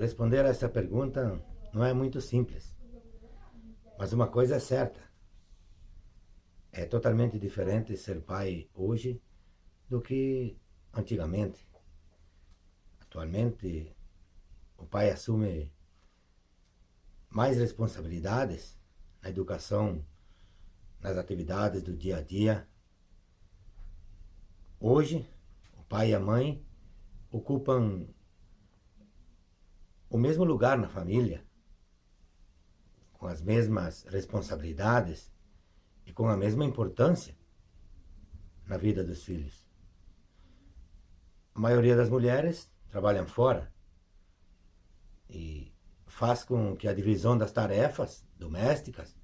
responder a essa pergunta não é muito simples. Mas uma coisa é certa. É totalmente diferente ser pai hoje do que antigamente. Atualmente, o pai assume mais responsabilidades na educação, nas atividades do dia a dia. Hoje, o pai e a mãe ocupam o mesmo lugar na família, com as mesmas responsabilidades e com a mesma importância na vida dos filhos. A maioria das mulheres trabalham fora e faz com que a divisão das tarefas domésticas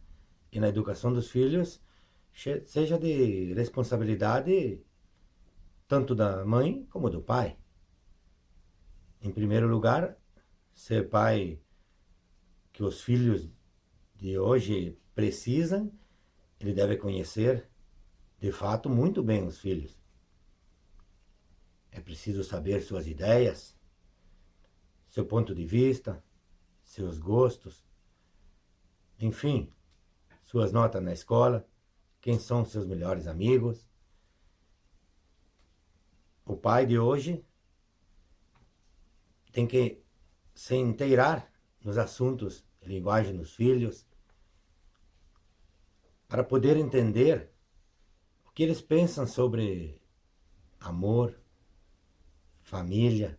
e na educação dos filhos seja de responsabilidade tanto da mãe como do pai. Em primeiro lugar, ser pai que os filhos de hoje precisam, ele deve conhecer de fato muito bem os filhos. É preciso saber suas ideias, seu ponto de vista, seus gostos, enfim, suas notas na escola, quem são seus melhores amigos. O pai de hoje tem que se inteirar nos assuntos de linguagem dos filhos, para poder entender o que eles pensam sobre amor, família,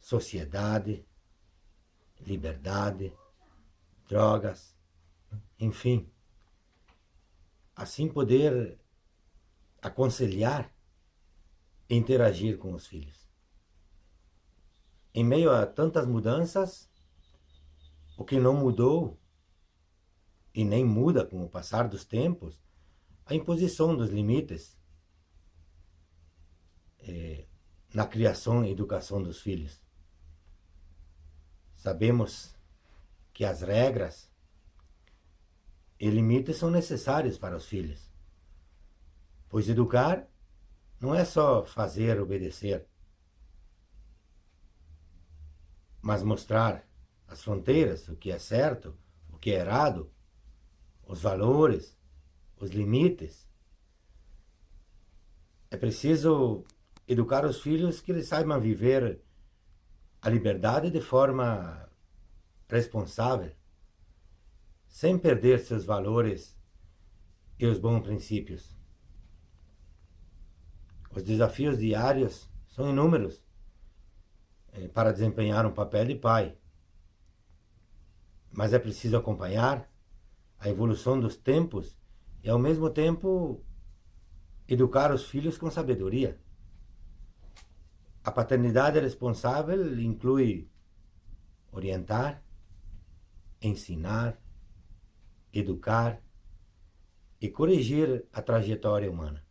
sociedade, liberdade, drogas, enfim. Assim poder aconselhar e interagir com os filhos. Em meio a tantas mudanças, o que não mudou e nem muda com o passar dos tempos, a imposição dos limites é, na criação e educação dos filhos. Sabemos que as regras e limites são necessários para os filhos, pois educar não é só fazer obedecer, mas mostrar as fronteiras, o que é certo, o que é errado, os valores, os limites. É preciso educar os filhos que eles saibam viver a liberdade de forma responsável, sem perder seus valores e os bons princípios. Os desafios diários são inúmeros para desempenhar um papel de pai. Mas é preciso acompanhar a evolução dos tempos e, ao mesmo tempo, educar os filhos com sabedoria. A paternidade responsável inclui orientar, ensinar, educar e corrigir a trajetória humana.